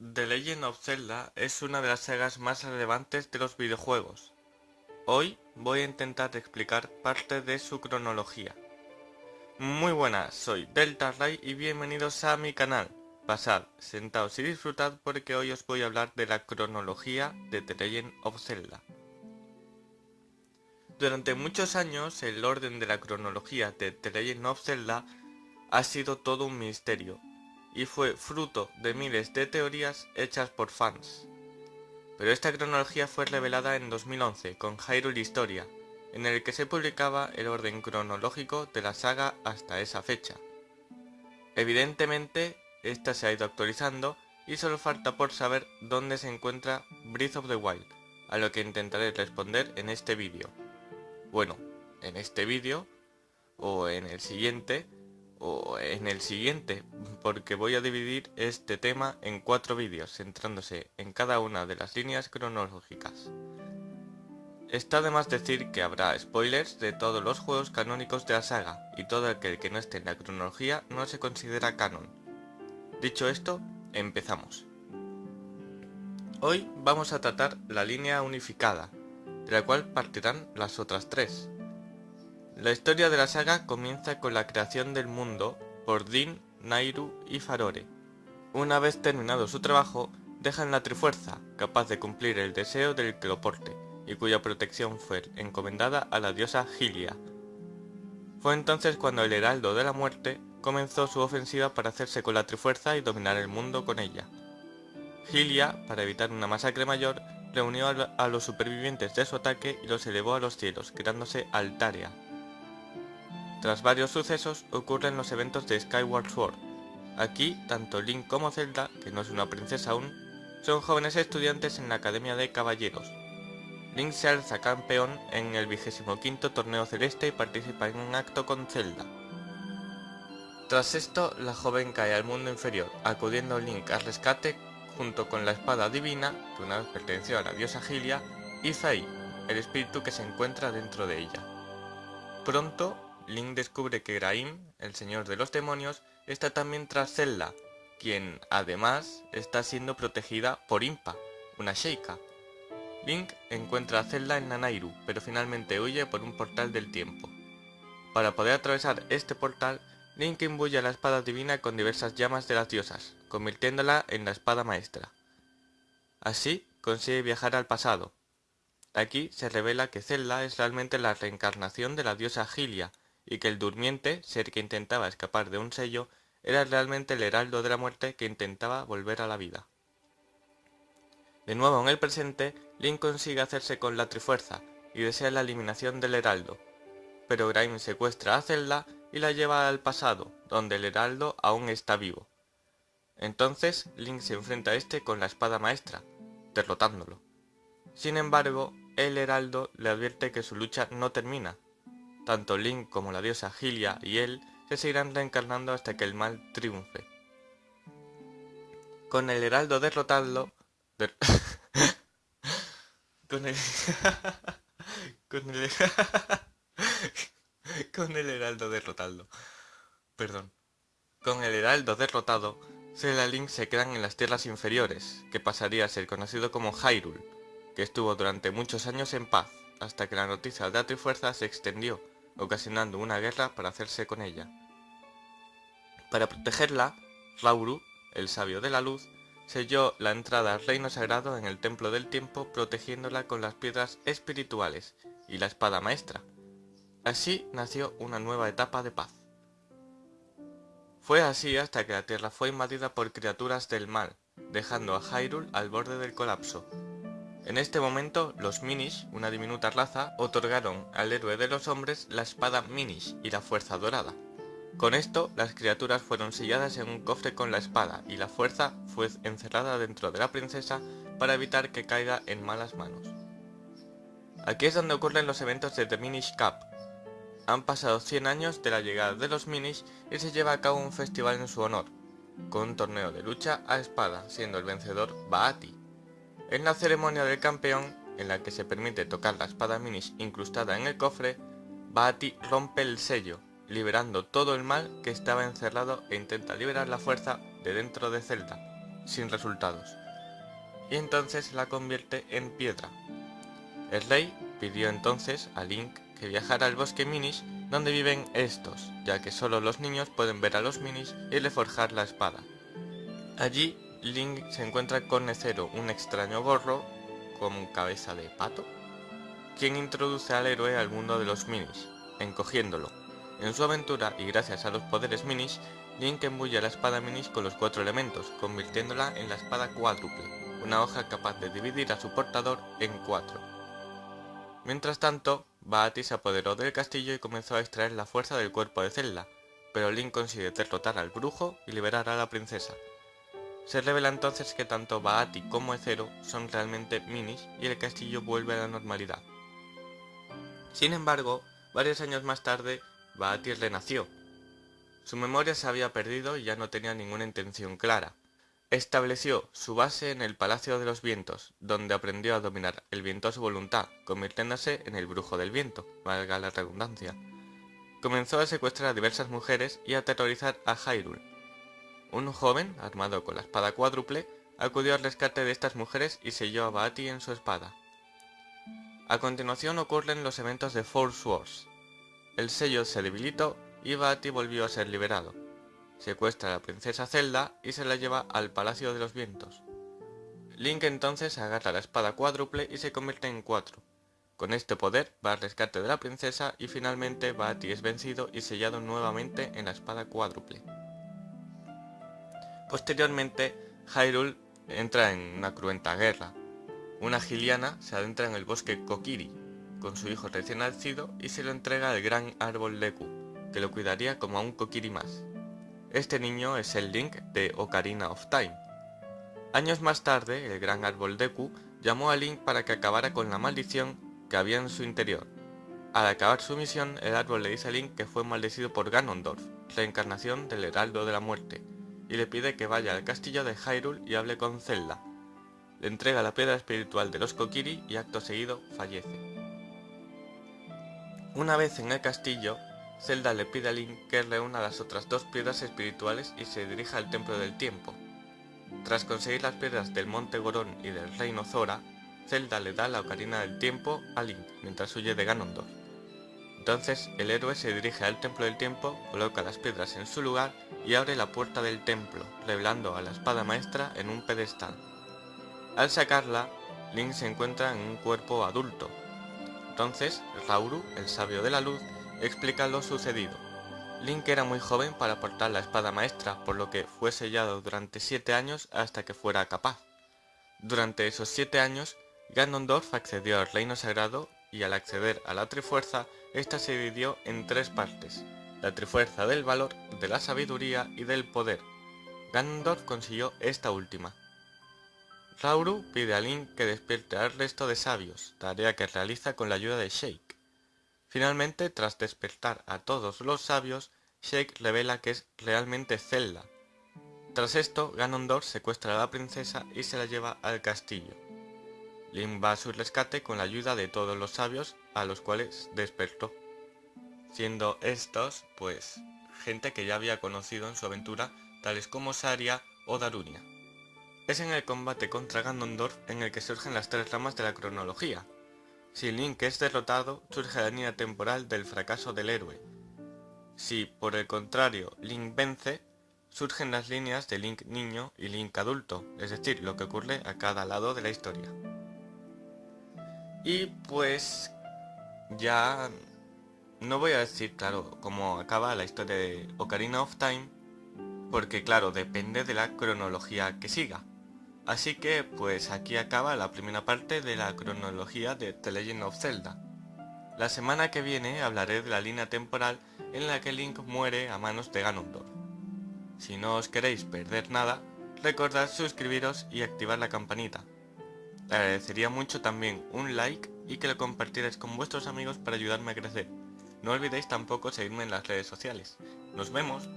The Legend of Zelda es una de las sagas más relevantes de los videojuegos. Hoy voy a intentar explicar parte de su cronología. Muy buenas, soy Delta Ray y bienvenidos a mi canal. Pasad, sentaos y disfrutad porque hoy os voy a hablar de la cronología de The Legend of Zelda. Durante muchos años el orden de la cronología de The Legend of Zelda ha sido todo un misterio y fue fruto de miles de teorías hechas por fans. Pero esta cronología fue revelada en 2011 con Hyrule Historia, en el que se publicaba el orden cronológico de la saga hasta esa fecha. Evidentemente, esta se ha ido actualizando y solo falta por saber dónde se encuentra Breath of the Wild, a lo que intentaré responder en este vídeo. Bueno, en este vídeo, o en el siguiente, o en el siguiente, porque voy a dividir este tema en cuatro vídeos, centrándose en cada una de las líneas cronológicas. Está de más decir que habrá spoilers de todos los juegos canónicos de la saga, y todo aquel que no esté en la cronología no se considera canon. Dicho esto, empezamos. Hoy vamos a tratar la línea unificada, de la cual partirán las otras tres, la historia de la saga comienza con la creación del mundo por Din, Nairu y Farore. Una vez terminado su trabajo, dejan la Trifuerza, capaz de cumplir el deseo del que lo porte, y cuya protección fue encomendada a la diosa Gilia. Fue entonces cuando el Heraldo de la Muerte comenzó su ofensiva para hacerse con la Trifuerza y dominar el mundo con ella. Gilia, para evitar una masacre mayor, reunió a los supervivientes de su ataque y los elevó a los cielos, creándose Altaria, tras varios sucesos ocurren los eventos de Skyward Sword. Aquí, tanto Link como Zelda, que no es una princesa aún, son jóvenes estudiantes en la Academia de Caballeros. Link se alza campeón en el 25 torneo celeste y participa en un acto con Zelda. Tras esto, la joven cae al mundo inferior, acudiendo Link al rescate junto con la espada divina, que una vez perteneció a la diosa Gilia, y Zai, el espíritu que se encuentra dentro de ella. Pronto, Link descubre que Graim, el señor de los demonios, está también tras Zelda, quien además está siendo protegida por Impa, una Sheikah. Link encuentra a Zelda en Nanairu, pero finalmente huye por un portal del tiempo. Para poder atravesar este portal, Link imbuye a la espada divina con diversas llamas de las diosas, convirtiéndola en la espada maestra. Así, consigue viajar al pasado. Aquí se revela que Zelda es realmente la reencarnación de la diosa Gilia, y que el durmiente, ser que intentaba escapar de un sello, era realmente el heraldo de la muerte que intentaba volver a la vida. De nuevo en el presente, Link consigue hacerse con la Trifuerza y desea la eliminación del heraldo, pero Grime secuestra a Zelda y la lleva al pasado, donde el heraldo aún está vivo. Entonces Link se enfrenta a este con la espada maestra, derrotándolo. Sin embargo, el heraldo le advierte que su lucha no termina, tanto Link como la diosa Gilia y él se seguirán reencarnando hasta que el mal triunfe. Con el heraldo derrotado... con el... con el... con el heraldo derrotado. Perdón. Con el heraldo derrotado, Zelda y Link se quedan en las tierras inferiores, que pasaría a ser conocido como Hyrule, que estuvo durante muchos años en paz, hasta que la noticia de la Trifuerza se extendió ocasionando una guerra para hacerse con ella. Para protegerla, Rauru, el sabio de la luz, selló la entrada al reino sagrado en el templo del tiempo protegiéndola con las piedras espirituales y la espada maestra. Así nació una nueva etapa de paz. Fue así hasta que la tierra fue invadida por criaturas del mal, dejando a Hyrule al borde del colapso, en este momento, los Minish, una diminuta raza, otorgaron al héroe de los hombres la espada Minish y la fuerza dorada. Con esto, las criaturas fueron selladas en un cofre con la espada y la fuerza fue encerrada dentro de la princesa para evitar que caiga en malas manos. Aquí es donde ocurren los eventos de The Minish Cup. Han pasado 100 años de la llegada de los Minish y se lleva a cabo un festival en su honor, con un torneo de lucha a espada, siendo el vencedor Baati, en la ceremonia del campeón, en la que se permite tocar la espada Minish incrustada en el cofre, Baati rompe el sello, liberando todo el mal que estaba encerrado e intenta liberar la fuerza de dentro de Zelda. sin resultados, y entonces la convierte en piedra. El rey pidió entonces a Link que viajara al bosque Minish donde viven estos, ya que solo los niños pueden ver a los Minish y reforjar la espada. Allí, Link se encuentra con Necero, un extraño gorro con cabeza de pato, quien introduce al héroe al mundo de los Minish, encogiéndolo. En su aventura, y gracias a los poderes Minish, Link embulle la espada Minish con los cuatro elementos, convirtiéndola en la espada cuádruple, una hoja capaz de dividir a su portador en cuatro. Mientras tanto, Baati se apoderó del castillo y comenzó a extraer la fuerza del cuerpo de Zelda, pero Link consigue derrotar al brujo y liberar a la princesa. Se revela entonces que tanto Baati como Ezero son realmente minis y el castillo vuelve a la normalidad. Sin embargo, varios años más tarde, Baati renació. Su memoria se había perdido y ya no tenía ninguna intención clara. Estableció su base en el Palacio de los Vientos, donde aprendió a dominar el viento a su voluntad, convirtiéndose en el brujo del viento, valga la redundancia. Comenzó a secuestrar a diversas mujeres y a aterrorizar a Hyrule. Un joven, armado con la espada cuádruple, acudió al rescate de estas mujeres y selló a Baati en su espada. A continuación ocurren los eventos de Force Wars. El sello se debilitó y Baati volvió a ser liberado. Secuestra a la princesa Zelda y se la lleva al Palacio de los Vientos. Link entonces agarra la espada cuádruple y se convierte en cuatro. Con este poder va al rescate de la princesa y finalmente Baati es vencido y sellado nuevamente en la espada cuádruple. Posteriormente, Hyrule entra en una cruenta guerra, una giliana se adentra en el bosque Kokiri con su hijo recién nacido y se lo entrega al gran árbol Deku, que lo cuidaría como a un Kokiri más. Este niño es el Link de Ocarina of Time. Años más tarde, el gran árbol Deku llamó a Link para que acabara con la maldición que había en su interior. Al acabar su misión, el árbol le dice a Link que fue maldecido por Ganondorf, reencarnación del Heraldo de la Muerte, y le pide que vaya al castillo de Hyrule y hable con Zelda, le entrega la piedra espiritual de los Kokiri y acto seguido fallece. Una vez en el castillo, Zelda le pide a Link que reúna las otras dos piedras espirituales y se dirija al Templo del Tiempo. Tras conseguir las piedras del Monte Gorón y del Reino Zora, Zelda le da la Ocarina del Tiempo a Link mientras huye de Ganondorf. Entonces el héroe se dirige al Templo del Tiempo, coloca las piedras en su lugar y abre la puerta del templo, revelando a la espada maestra en un pedestal. Al sacarla, Link se encuentra en un cuerpo adulto. Entonces, Rauru, el sabio de la luz, explica lo sucedido. Link era muy joven para portar la espada maestra, por lo que fue sellado durante 7 años hasta que fuera capaz. Durante esos 7 años, Ganondorf accedió al Reino Sagrado y al acceder a la Trifuerza, esta se dividió en tres partes, la Trifuerza del Valor, de la Sabiduría y del Poder. Ganondorf consiguió esta última, Rauru pide a Link que despierte al resto de sabios, tarea que realiza con la ayuda de Shake. Finalmente, tras despertar a todos los sabios, Shake revela que es realmente Zelda. Tras esto, Ganondorf secuestra a la princesa y se la lleva al castillo. Link va a su rescate con la ayuda de todos los sabios a los cuales despertó. Siendo estos, pues, gente que ya había conocido en su aventura, tales como Saria o Darunia. Es en el combate contra Ganondorf en el que surgen las tres ramas de la cronología. Si Link es derrotado, surge la línea temporal del fracaso del héroe. Si, por el contrario, Link vence, surgen las líneas de Link niño y Link adulto, es decir, lo que ocurre a cada lado de la historia. Y pues ya no voy a decir, claro, cómo acaba la historia de Ocarina of Time, porque claro, depende de la cronología que siga. Así que pues aquí acaba la primera parte de la cronología de The Legend of Zelda. La semana que viene hablaré de la línea temporal en la que Link muere a manos de Ganondorf. Si no os queréis perder nada, recordad suscribiros y activar la campanita. Te agradecería mucho también un like y que lo compartierais con vuestros amigos para ayudarme a crecer. No olvidéis tampoco seguirme en las redes sociales. ¡Nos vemos!